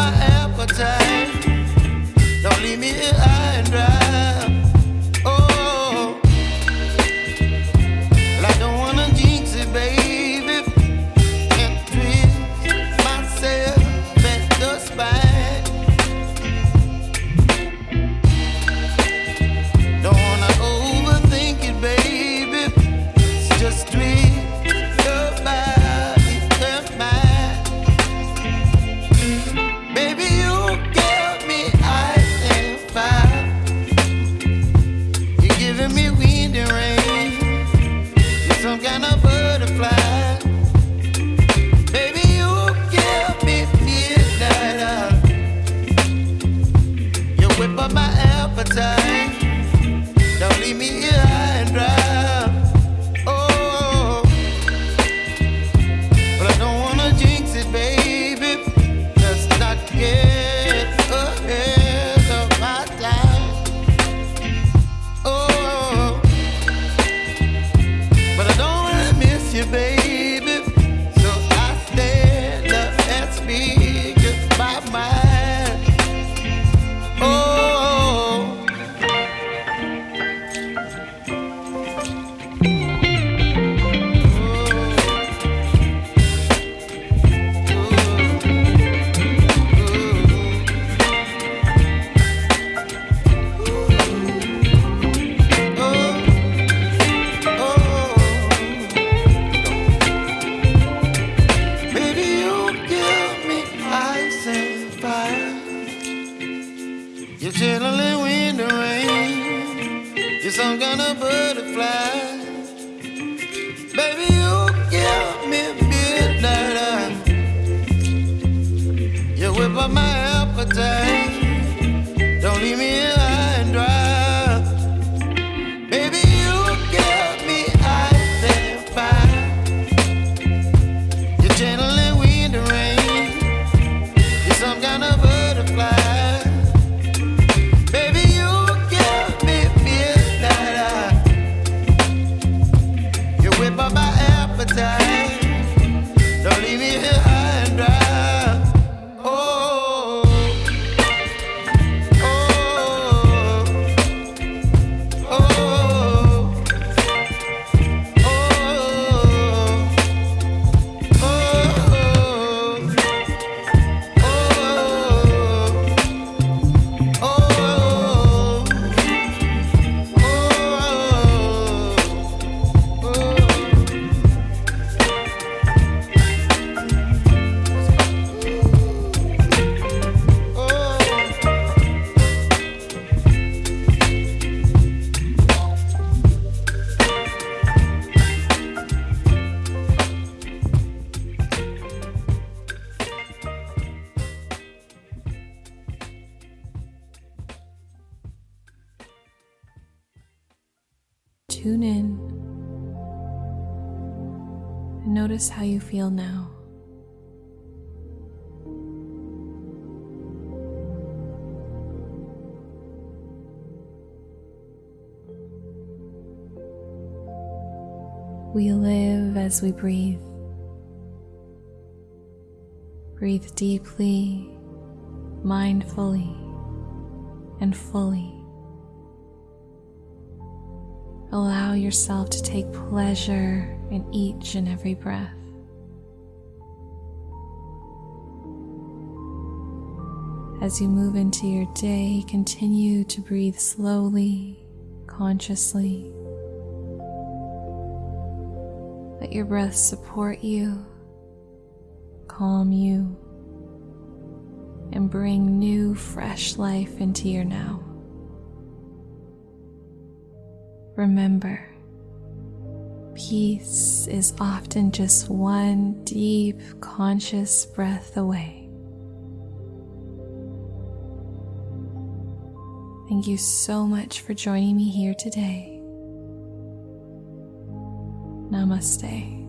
my appetite. Don't leave me here high and dry. You're channeling wind and rain. You're some kind of butterfly. Tune in and notice how you feel now. We live as we breathe. Breathe deeply, mindfully, and fully. Allow yourself to take pleasure in each and every breath. As you move into your day, continue to breathe slowly, consciously. Let your breath support you, calm you, and bring new, fresh life into your now. Remember, peace is often just one deep, conscious breath away. Thank you so much for joining me here today. Namaste.